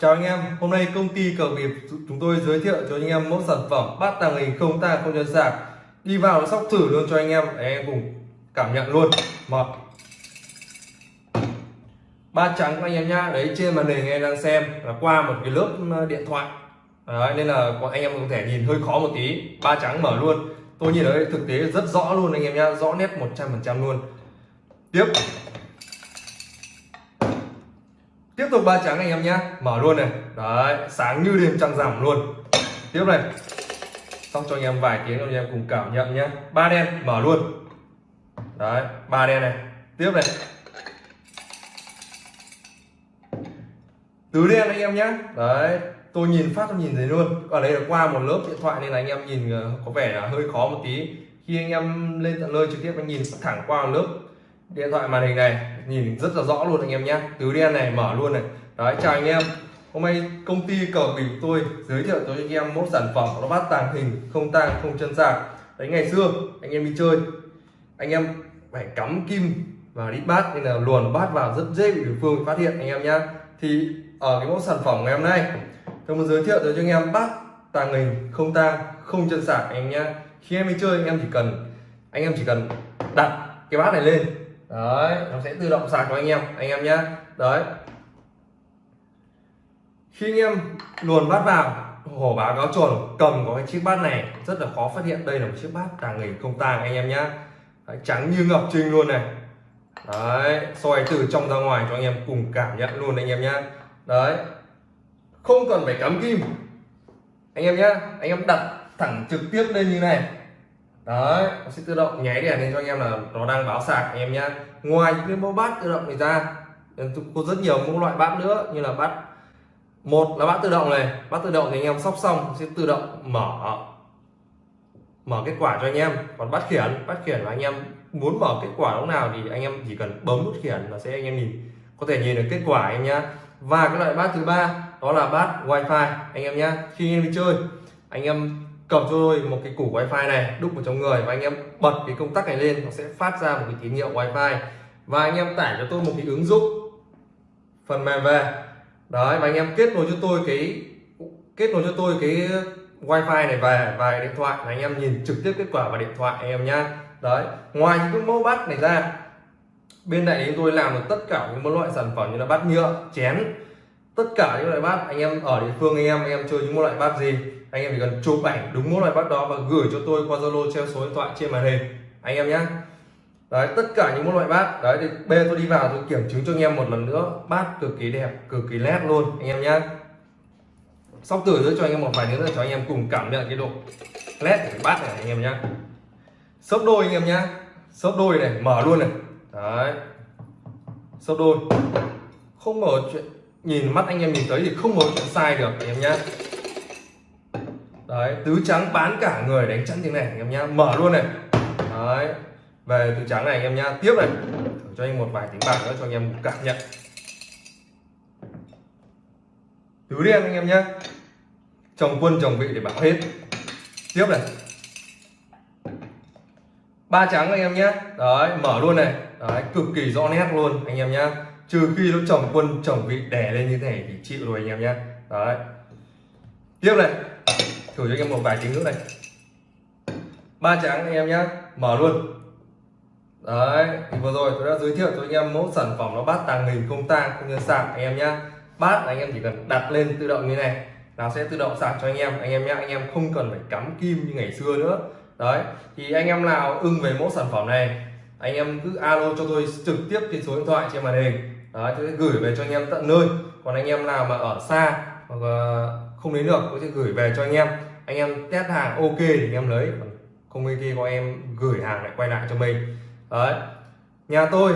Chào anh em, hôm nay công ty cờ nghiệp chúng tôi giới thiệu cho anh em mẫu sản phẩm bát tàng hình không ta không nhân sạc. Đi vào sóc thử luôn cho anh em để anh em cùng cảm nhận luôn. Một. Ba trắng anh em nhá đấy trên màn hình anh em đang xem là qua một cái lớp ờ, điện thoại. Đấy, nên là anh em có thể nhìn hơi khó một tí. Ba trắng mở luôn. Tôi nhìn ở đây thực tế rất rõ luôn anh em nhá rõ nét 100% luôn. Tiếp tiếp tục ba trắng anh em nhé. Mở luôn này. Đấy, sáng như đêm trăng rằm luôn. Tiếp này. Xong cho anh em vài tiếng, anh em cùng cảm nhận nhé. Ba đen, mở luôn. Đấy, ba đen này. Tiếp này. Tứ đen anh em nhé. Đấy, tôi nhìn phát tôi nhìn thấy luôn. Ở đây là qua một lớp điện thoại nên là anh em nhìn ờ, có vẻ là hơi khó một tí. Khi anh em lên tận nơi trực tiếp, anh nhìn thẳng qua một lớp điện thoại màn hình này nhìn rất là rõ luôn anh em nhé. Tứ đen này, mở luôn này. Đấy, chào anh em. Hôm nay công ty cờ bình tôi giới thiệu cho anh em một sản phẩm nó bát tàng hình, không tang, không chân sạc. Đấy, ngày xưa, anh em đi chơi, anh em phải cắm kim và đít bát nên là luồn bát vào rất dễ bị đối phương phát hiện, anh em nhé thì ở cái mẫu sản phẩm ngày hôm nay, tôi muốn giới thiệu cho anh em bát tàng hình, không tang, không chân sạc, anh em nhé khi em đi chơi, anh em chỉ cần, anh em chỉ cần đặt cái bát này lên đấy, nó sẽ tự động sạc cho anh em anh em nhé đấy. Khi anh em luồn bát vào, hổ báo cáo chuẩn cầm có cái chiếc bát này, rất là khó phát hiện. Đây là một chiếc bát tàng hình không tàng, anh em nhé trắng như ngọc trinh luôn này. Đấy, soi từ trong ra ngoài cho anh em cùng cảm nhận luôn, anh em nhé đấy. Không cần phải cắm kim. Anh em nhé anh em đặt thẳng trực tiếp lên như này đấy nó sẽ tự động nháy đèn lên cho anh em là nó đang báo sạc anh em nhá. ngoài những cái mẫu bát tự động này ra có rất nhiều mẫu loại bát nữa như là bát một là bát tự động này bát tự động thì anh em sóc xong sẽ tự động mở mở kết quả cho anh em còn bát khiển bát khiển là anh em muốn mở kết quả lúc nào thì anh em chỉ cần bấm nút khiển là sẽ anh em nhìn có thể nhìn được kết quả anh nhá và cái loại bát thứ ba đó là bát wifi anh em nhá khi anh em đi chơi anh em cầm cho tôi một cái củ wifi này, đúc vào trong người và anh em bật cái công tắc này lên, nó sẽ phát ra một cái tín hiệu wifi. Và anh em tải cho tôi một cái ứng dụng phần mềm về. Đấy, và anh em kết nối cho tôi cái, kết nối cho tôi cái wifi này về và điện thoại là anh em nhìn trực tiếp kết quả vào điện thoại anh em nhá. Đấy, ngoài những cái mẫu bát này ra, bên này chúng tôi làm được tất cả những loại sản phẩm như là bát nhựa, chén. Tất cả những loại bát anh em ở địa phương anh em anh em chơi những loại bát gì? Anh em chỉ cần chụp ảnh đúng mỗi loại bát đó và gửi cho tôi qua zalo, treo số điện thoại trên màn hình. Anh em nhé đấy, tất cả những loại bát. Đấy, thì bê tôi đi vào tôi kiểm chứng cho anh em một lần nữa. Bát cực kỳ đẹp, cực kỳ nét luôn, anh em nhé sóc tử nữa cho anh em một vài nữa cho anh em cùng cảm nhận cái độ nét của cái bát này, anh em nhé sấp đôi, anh em nhé sấp đôi này, mở luôn này. Đấy. Sấp đôi. Không mở chuyện, nhìn mắt anh em nhìn thấy thì không có chuyện sai được, anh em nhé đấy, tứ trắng bán cả người đánh chắn tiếng này, anh em nhá. Mở luôn này. Đấy, về tứ trắng này anh em nhá. Tiếp này. Thử cho anh một vài tiếng bạc nữa cho anh em cảm nhận. Tứ đen anh em nhá. Chồng quân, chồng vị để bảo hết. Tiếp này. Ba trắng anh em nhé đấy, mở luôn này. Đấy, cực kỳ rõ nét luôn anh em nhá. Trừ khi nó chồng quân, chồng vị đè lên như thế này thì chịu rồi anh em nhé đấy. Tiếp này thử cho anh em một vài tiếng nữa này ba trắng anh em nhé mở luôn đấy thì vừa rồi tôi đã giới thiệu cho anh em mẫu sản phẩm nó bát tàng hình không tang không như sạc anh em nhé bát anh em chỉ cần đặt lên tự động như này nó sẽ tự động sạc cho anh em anh em nhé anh em không cần phải cắm kim như ngày xưa nữa đấy thì anh em nào ưng về mẫu sản phẩm này anh em cứ alo cho tôi trực tiếp trên số điện thoại trên màn hình đấy tôi sẽ gửi về cho anh em tận nơi còn anh em nào mà ở xa hoặc không đến được tôi sẽ gửi về cho anh em anh em test hàng ok thì anh em lấy. Không ok có em gửi hàng lại quay lại cho mình. Đấy. Nhà tôi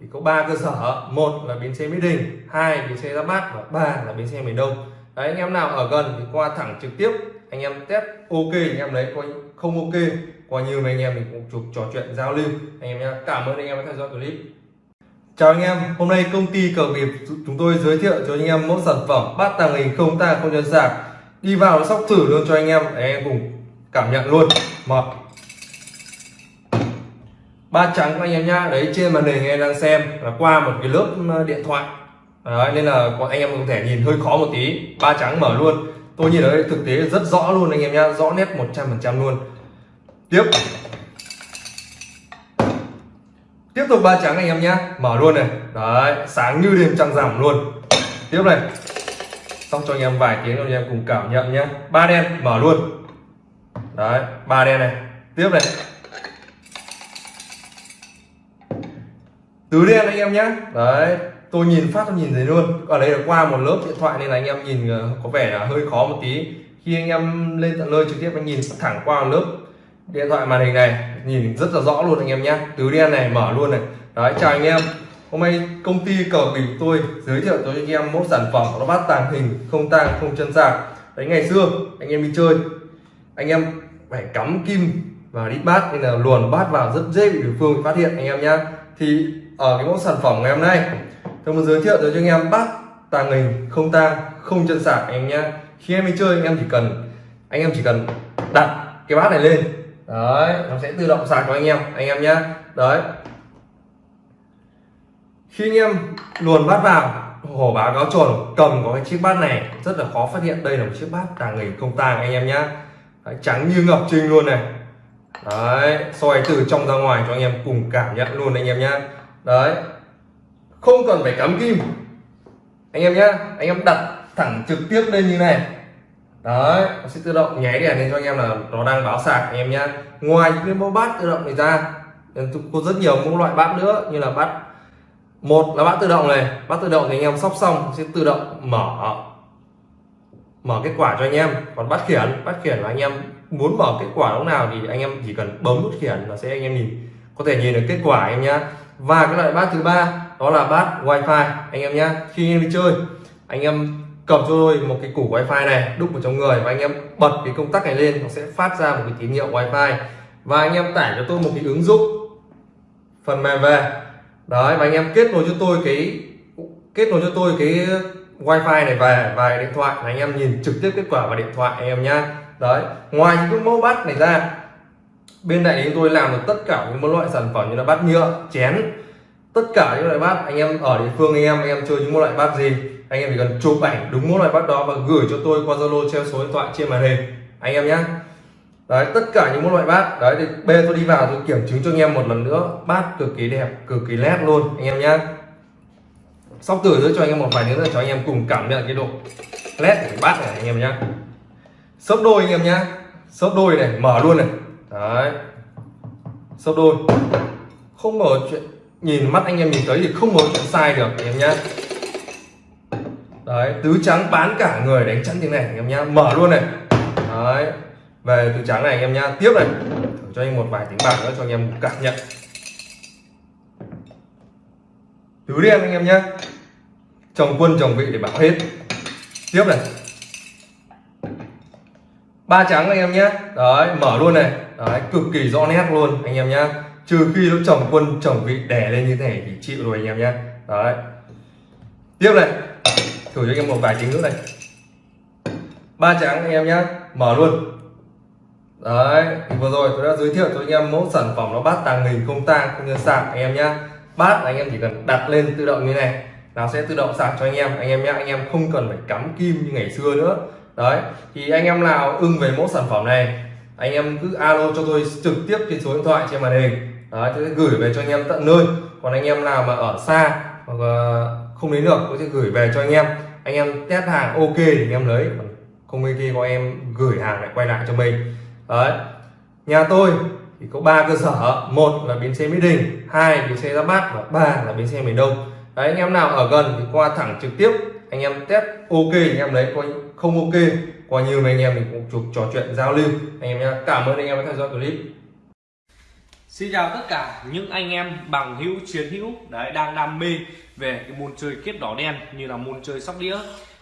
thì có ba cơ sở. Một là bến xe mỹ đình hai bến xe ra bát và ba là bến xe miền đông. Đấy anh em nào ở gần thì qua thẳng trực tiếp anh em test ok anh em lấy. Coi không ok qua nhiều anh em mình cũng chụp trò chuyện giao lưu. Anh em nhé cảm ơn anh em đã theo dõi clip. Chào anh em, hôm nay công ty cờ nghiệp chúng tôi giới thiệu cho anh em mẫu sản phẩm bát tàng hình không ta không chân sạc đi vào sóc thử luôn cho anh em. Để anh em cùng cảm nhận luôn. Một. Ba trắng anh em nhá. Đấy trên màn hình em đang xem là qua một cái lớp ờ, điện thoại. Đấy, nên là anh em có thể nhìn hơi khó một tí. Ba trắng mở luôn. Tôi nhìn ở đây thực tế rất rõ luôn anh em nhá. Rõ nét 100% luôn. Tiếp. Tiếp tục ba trắng anh em nhá. Mở luôn này. Đấy sáng như đêm trăng rằm luôn. Tiếp này xong cho anh em vài tiếng cho anh em cùng cảm nhận nhé. Ba đen, mở luôn. Đấy, ba đen này. Tiếp này. Tứ đen anh em nhé. Đấy, tôi nhìn phát tôi nhìn thấy luôn. Ở đây là qua một lớp điện thoại nên là anh em nhìn ờ, có vẻ là hơi khó một tí. Khi anh em lên tận nơi trực tiếp, anh nhìn thẳng qua một lớp điện thoại màn hình này, nhìn rất là rõ luôn anh em nhé. Tứ đen này, mở luôn này. Đấy, chào anh em hôm nay công ty cờ bình tôi giới thiệu cho anh em mẫu sản phẩm nó bát tàng hình, không tang, không chân sạc. Đấy, ngày xưa, anh em đi chơi, anh em phải cắm kim và đi bát nên là luồn bát vào rất dễ bị đối phương phát hiện, anh em nhá. Thì ở cái mẫu sản phẩm ngày hôm nay, tôi muốn giới thiệu cho anh em bát tàng hình, không tang, không chân sạc, anh em nhá. Khi em đi chơi, anh em chỉ cần, anh em chỉ cần đặt cái bát này lên. Đấy, nó sẽ tự động sạc cho anh em anh em nhá. Đấy khi anh em luồn bát vào hổ báo cáo chuẩn cầm có cái chiếc bát này rất là khó phát hiện đây là một chiếc bát tàng hình không tàng anh em nhá. Đấy, trắng như ngọc trinh luôn này. Đấy soi từ trong ra ngoài cho anh em cùng cảm nhận luôn anh em nhá. Đấy không cần phải cắm kim. Anh em nhá anh em đặt thẳng trực tiếp lên như này. Đấy nó sẽ tự động nháy đèn lên cho anh em là nó đang báo sạc anh em nhá. Ngoài những cái mẫu bát tự động này ra có rất nhiều mẫu loại bát nữa như là bát một là bát tự động này bát tự động thì anh em sóc xong sẽ tự động mở mở kết quả cho anh em còn bát khiển bát khiển là anh em muốn mở kết quả lúc nào thì anh em chỉ cần bấm nút khiển là sẽ anh em nhìn có thể nhìn được kết quả anh em nhá và cái loại bát thứ ba đó là bát wifi anh em nhá khi anh em đi chơi anh em cầm cho tôi một cái củ wifi này đúc vào trong người và anh em bật cái công tắc này lên nó sẽ phát ra một cái tín hiệu wifi và anh em tải cho tôi một cái ứng dụng phần mềm về đấy và anh em kết nối cho tôi cái, kết nối cho tôi cái wifi này về vài điện thoại anh em nhìn trực tiếp kết quả vào điện thoại anh em nhá. Đấy, ngoài những cái mẫu bát này ra, bên này chúng tôi làm được tất cả những loại sản phẩm như là bát nhựa, chén. Tất cả những loại bát anh em ở địa phương anh em anh em chơi những loại bát gì, anh em chỉ cần chụp ảnh đúng mỗi loại bát đó và gửi cho tôi qua zalo, treo số điện thoại trên màn hình. Anh em nhé đấy, tất cả những loại bát. Đấy, thì bê tôi đi vào, tôi kiểm chứng cho anh em một lần nữa. Bát cực kỳ đẹp, cực kỳ nét luôn, anh em nhé sóc tử nữa cho anh em một vài nữa cho anh em cùng cảm nhận cái độ nét của cái bát này, anh em nhé sấp đôi, anh em nhé sấp đôi này, mở luôn này. Đấy. Sấp đôi. Không mở chuyện, nhìn mắt anh em nhìn thấy thì không có chuyện sai được, anh em nhé đấy, tứ trắng bán cả người đánh chắn như này, anh em nhá. Mở luôn này. Đấy về từ trắng này anh em nhá. Tiếp này. Thử cho anh một vài tiếng bạc nữa cho anh em cảm nhận. Tứ đen anh em nhá. Chồng quân, chồng vị để bảo hết. Tiếp này. Ba trắng anh em nhé đấy, mở luôn này. Đấy, cực kỳ rõ nét luôn anh em nhá. Trừ khi nó chồng quân, chồng vị đè lên như thế này thì chịu rồi anh em nhé đấy. Tiếp này. Thử cho anh em một vài tiếng nữa này. Ba trắng anh em nhé mở luôn đấy, thì vừa rồi tôi đã giới thiệu cho anh em mẫu sản phẩm nó bát tàng hình không tang cũng như sạc anh em nhé bát anh em chỉ cần đặt lên tự động như này, nó sẽ tự động sạc cho anh em. Anh em nhé anh em không cần phải cắm kim như ngày xưa nữa. Đấy, thì anh em nào ưng về mẫu sản phẩm này, anh em cứ alo cho tôi trực tiếp trên số điện thoại trên màn hình. Đấy, tôi sẽ gửi về cho anh em tận nơi. Còn anh em nào mà ở xa hoặc không đến được, tôi sẽ gửi về cho anh em. Anh em test hàng ok thì anh em lấy không ok có em gửi hàng lại quay lại cho mình đấy. Nhà tôi thì có ba cơ sở. Một là bến xe mỹ đình, hai bến xe ra bát và ba là bến xe miền đông. Đấy, anh em nào ở gần thì qua thẳng trực tiếp, anh em test ok anh em lấy coi không ok, qua nhiều anh em mình cũng chụp trò chuyện giao lưu. Anh em nhé cảm ơn anh em đã theo dõi clip. Xin chào tất cả những anh em bằng hữu, chiến hữu, đấy, đang đam mê về cái môn chơi kiếp đỏ đen như là môn chơi sóc đĩa.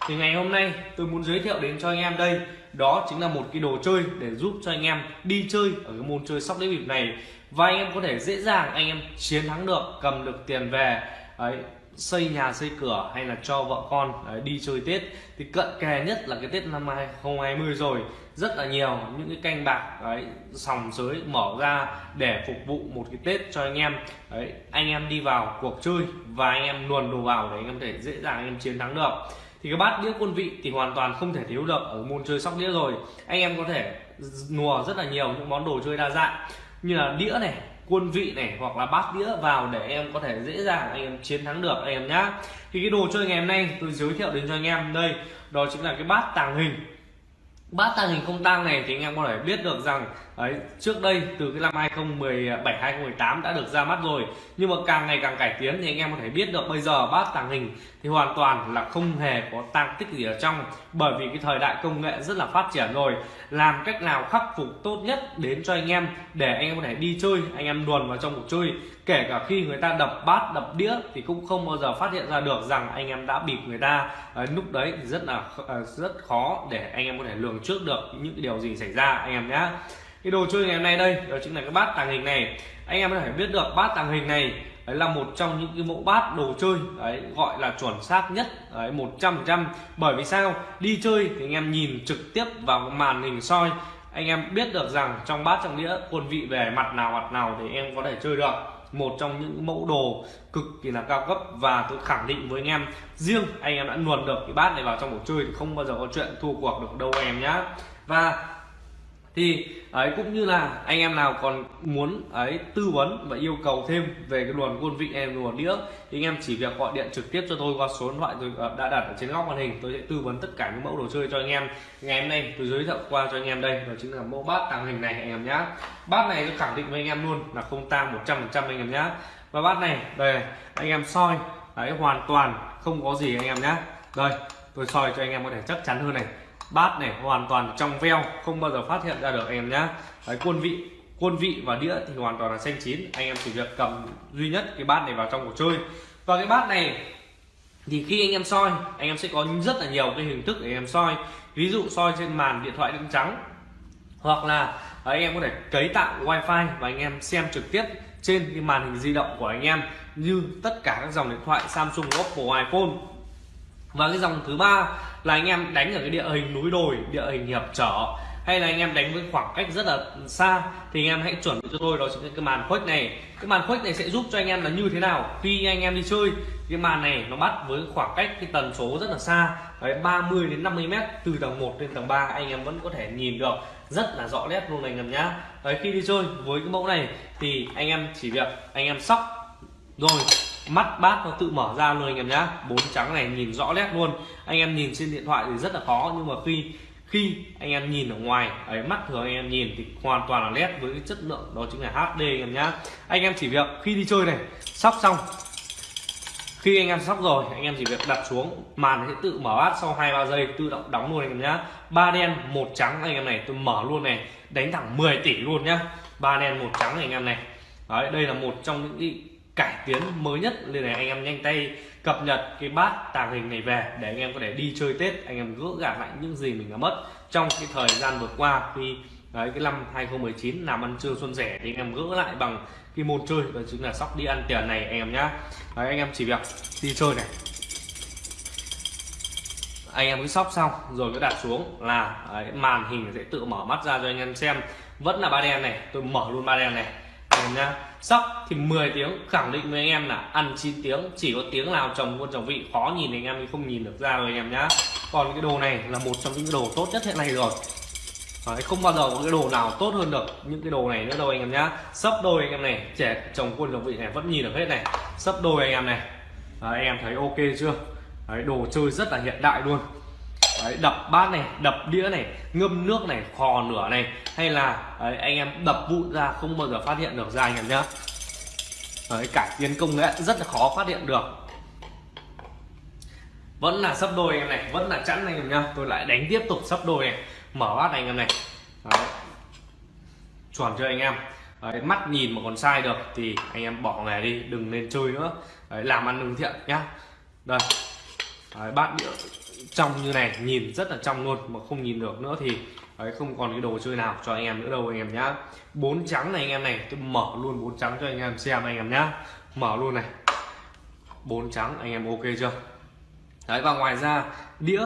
Thì ngày hôm nay tôi muốn giới thiệu đến cho anh em đây đó chính là một cái đồ chơi để giúp cho anh em đi chơi ở cái môn chơi sóc đĩa bịp này. Và anh em có thể dễ dàng anh em chiến thắng được cầm được tiền về ấy xây nhà xây cửa hay là cho vợ con đấy, đi chơi Tết. Thì cận kề nhất là cái Tết năm 2020 rồi rất là nhiều những cái canh bạc đấy sòng sới mở ra để phục vụ một cái Tết cho anh em. Đấy anh em đi vào cuộc chơi và anh em luồn đồ vào để anh em thể dễ dàng anh em chiến thắng được thì cái bát đĩa quân vị thì hoàn toàn không thể thiếu được ở môn chơi sóc đĩa rồi. Anh em có thể nùa rất là nhiều những món đồ chơi đa dạng như là đĩa này, quân vị này hoặc là bát đĩa vào để em có thể dễ dàng anh em chiến thắng được anh em nhá. Thì cái đồ chơi ngày hôm nay tôi giới thiệu đến cho anh em đây, đó chính là cái bát tàng hình. Bát tàng hình không tang này thì anh em có thể biết được rằng ấy trước đây từ cái năm 2017 2018 đã được ra mắt rồi. Nhưng mà càng ngày càng cải tiến thì anh em có thể biết được bây giờ bát tàng hình thì hoàn toàn là không hề có tăng tích gì ở trong. Bởi vì cái thời đại công nghệ rất là phát triển rồi. Làm cách nào khắc phục tốt nhất đến cho anh em để anh em có thể đi chơi anh em luồn vào trong cuộc chơi. Kể cả khi người ta đập bát đập đĩa thì cũng không bao giờ phát hiện ra được rằng anh em đã bịp người ta ờ, à, lúc đấy. Thì rất là ờ, rất khó để anh em có thể lường trước được những điều gì xảy ra anh em nhé cái đồ chơi ngày hôm nay đây, đó chính là cái bát tàng hình này. Anh em có thể biết được, bát tàng hình này, đấy là một trong những cái mẫu bát đồ chơi, đấy, gọi là chuẩn xác nhất, đấy, một trăm trăm. Bởi vì sao? Đi chơi thì anh em nhìn trực tiếp vào màn hình soi, anh em biết được rằng trong bát trong đĩa, quân vị về mặt nào mặt nào thì em có thể chơi được. Một trong những mẫu đồ cực kỳ là cao cấp và tôi khẳng định với anh em, riêng anh em đã luồn được cái bát này vào trong cuộc chơi thì không bao giờ có chuyện thua cuộc được đâu em nhá. Và thì, ấy, cũng như là anh em nào còn muốn, ấy, tư vấn và yêu cầu thêm về cái luồn quân vị em luồn đĩa, thì anh em chỉ việc gọi điện trực tiếp cho tôi qua số điện thoại tôi ờ, đã đặt ở trên góc màn hình. Tôi sẽ tư vấn tất cả những mẫu đồ chơi cho anh em. Ngày hôm nay tôi giới thiệu qua cho anh em đây, đó chính là mẫu bát tàng hình này anh em nhá. Bát này tôi khẳng định với anh em luôn là không tang 100% anh em nhá. Và bát này, đây, anh em soi đấy hoàn toàn không có gì anh em nhá. Đây, tôi soi cho anh em có thể chắc chắn hơn này bát này hoàn toàn trong veo không bao giờ phát hiện ra được anh em nhá. Đấy quân vị quân vị và đĩa thì hoàn toàn là xanh chín. Anh em chỉ việc cầm duy nhất cái bát này vào trong cuộc chơi. Và cái bát này thì khi anh em soi anh em sẽ có rất là nhiều cái hình thức để anh em soi. Ví dụ soi trên màn điện thoại đựng trắng hoặc là à, anh em có thể cấy tạo wifi và anh em xem trực tiếp trên cái màn hình di động của anh em như tất cả các dòng điện thoại Samsung, Oppo, iPhone và cái dòng thứ ba là anh em đánh ở cái địa hình núi đồi, địa hình hiệp trở. Hay là anh em đánh với khoảng cách rất là xa thì anh em hãy chuẩn bị cho tôi đó chính là cái màn khuếch này. Cái màn khuếch này sẽ giúp cho anh em là như thế nào khi anh em đi chơi. Cái màn này nó bắt với khoảng cách cái tần số rất là xa, đấy 30 đến 50 mét từ tầng 1 đến tầng 3 anh em vẫn có thể nhìn được rất là rõ nét luôn anh em nhá. Đấy, khi đi chơi với cái mẫu này thì anh em chỉ việc anh em sóc. Rồi mắt bát nó tự mở ra luôn anh em nhá. Bốn trắng này nhìn rõ nét luôn. Anh em nhìn trên điện thoại thì rất là khó, nhưng mà khi khi anh em nhìn ở ngoài, ấy, mắt thường anh em nhìn thì hoàn toàn là nét với cái chất lượng, đó chính là HD anh em nhá. Anh em chỉ việc khi đi chơi này, sóc xong. Khi anh em sóc rồi, anh em chỉ việc đặt xuống, màn sẽ tự mở bát sau hai ba giây, tự động đóng luôn anh em nhá. Ba đen, một trắng anh em này, tôi mở luôn này, đánh thẳng 10 tỷ luôn nhá. Ba đen, một trắng anh em này. Đấy, đây là một trong những cải tiến mới nhất nên là anh em nhanh tay cập nhật cái bát tàng hình này về để anh em có thể đi chơi tết anh em gỡ gạt lại những gì mình đã mất trong cái thời gian vừa qua. Khi đấy cái năm 2019 làm ăn trưa xuân rẻ thì anh em gỡ lại bằng cái môn chơi đó chính là sóc đi ăn tiền này anh em nhá. Đấy anh em chỉ việc đi chơi này. Anh em cứ sóc xong rồi cứ đặt xuống là đấy, màn hình sẽ tự mở mắt ra cho anh em xem. Vẫn là ba đen này tôi mở luôn ba đen này em nhá sóc thì 10 tiếng khẳng định với anh em là ăn 9 tiếng chỉ có tiếng nào trồng quân trồng vị khó nhìn anh em thì không nhìn được ra rồi anh em nhá. Còn cái đồ này là một trong những đồ tốt nhất hiện nay rồi. Đấy, không bao giờ có cái đồ nào tốt hơn được những cái đồ này nữa đâu anh em nhá. Sấp đôi anh em này trẻ chồng quân trồng vị này vẫn nhìn được hết này. Sấp đôi anh em này. Đấy, anh em thấy ok chưa? Đấy, đồ chơi rất là hiện đại luôn đấy, đập bát này đập đĩa này ngâm nước này khò nửa này hay là đấy, anh em đập vụn ra không bao giờ phát hiện được ra anh em nhá. Đấy, cải tiến công nghệ rất là khó phát hiện được. Vẫn là sấp đôi anh em này vẫn là chẵn anh em nhá. Tôi lại đánh tiếp tục sấp đôi này mở bát anh em này. Đấy. chuẩn chưa anh em? Đấy, mắt nhìn mà còn sai được thì anh em bỏ nghề đi đừng nên chơi nữa. Đấy, làm ăn lương thiện nhá. Đây. Đấy, bát đĩa trong như này, nhìn rất là trong luôn mà không nhìn được nữa thì, ấy, không còn cái đồ chơi nào cho anh em nữa đâu anh em nhá. Bốn trắng này anh em này, tôi mở luôn bốn trắng cho anh em xem anh em nhá. Mở luôn này. Bốn trắng, anh em ok chưa? Đấy, và ngoài ra, đĩa